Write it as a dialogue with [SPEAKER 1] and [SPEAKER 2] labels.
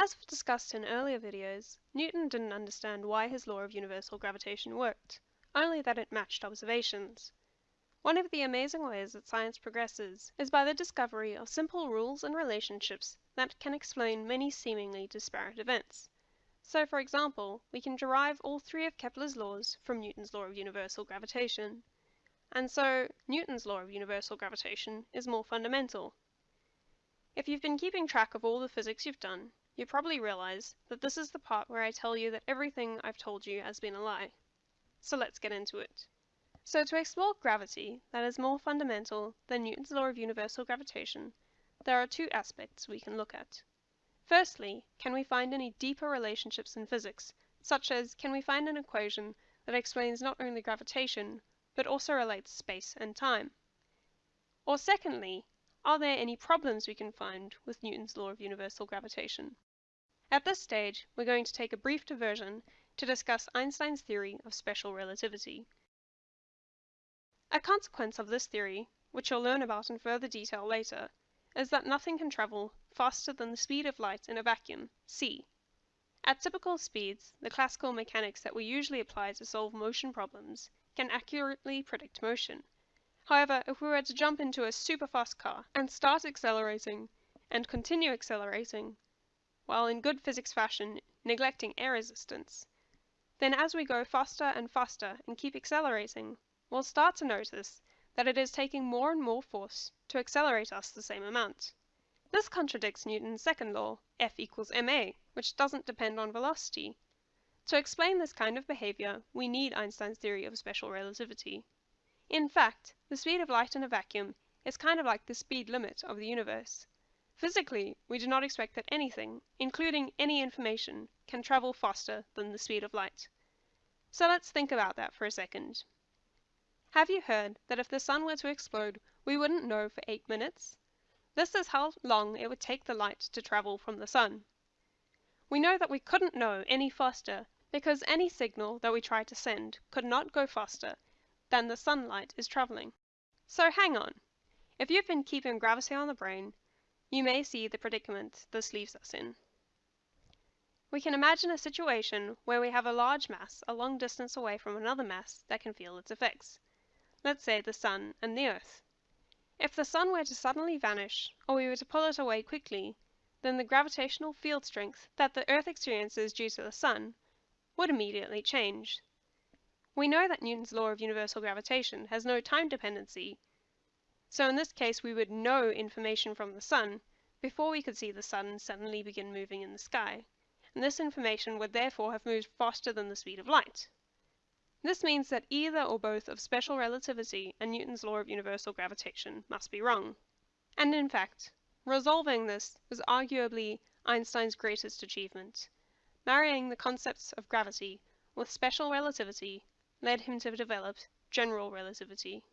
[SPEAKER 1] As we've discussed in earlier videos, Newton didn't understand why his law of universal gravitation worked, only that it matched observations. One of the amazing ways that science progresses is by the discovery of simple rules and relationships that can explain many seemingly disparate events. So for example, we can derive all three of Kepler's laws from Newton's law of universal gravitation. And so, Newton's law of universal gravitation is more fundamental. If you've been keeping track of all the physics you've done, you probably realize that this is the part where I tell you that everything I've told you has been a lie. So let's get into it. So to explore gravity that is more fundamental than Newton's law of universal gravitation, there are two aspects we can look at. Firstly, can we find any deeper relationships in physics, such as can we find an equation that explains not only gravitation, but also relates space and time? Or secondly, are there any problems we can find with Newton's law of universal gravitation? At this stage, we're going to take a brief diversion to discuss Einstein's theory of special relativity. A consequence of this theory, which you'll learn about in further detail later, is that nothing can travel faster than the speed of light in a vacuum, c. At typical speeds, the classical mechanics that we usually apply to solve motion problems can accurately predict motion. However, if we were to jump into a super fast car and start accelerating and continue accelerating, while in good physics fashion neglecting air resistance, then as we go faster and faster and keep accelerating, we'll start to notice that it is taking more and more force to accelerate us the same amount. This contradicts Newton's second law, F equals ma, which doesn't depend on velocity. To explain this kind of behavior, we need Einstein's theory of special relativity. In fact, the speed of light in a vacuum is kind of like the speed limit of the universe. Physically, we do not expect that anything, including any information, can travel faster than the speed of light. So let's think about that for a second. Have you heard that if the sun were to explode, we wouldn't know for 8 minutes? This is how long it would take the light to travel from the sun. We know that we couldn't know any faster because any signal that we try to send could not go faster than the sunlight is traveling. So hang on. If you've been keeping gravity on the brain, you may see the predicament this leaves us in. We can imagine a situation where we have a large mass a long distance away from another mass that can feel its effects. Let's say the sun and the earth. If the sun were to suddenly vanish, or we were to pull it away quickly, then the gravitational field strength that the earth experiences due to the sun would immediately change. We know that Newton's law of universal gravitation has no time dependency, so in this case we would know information from the sun before we could see the sun suddenly begin moving in the sky, and this information would therefore have moved faster than the speed of light. This means that either or both of special relativity and Newton's law of universal gravitation must be wrong. And in fact, resolving this was arguably Einstein's greatest achievement. Marrying the concepts of gravity with special relativity led him to develop general relativity.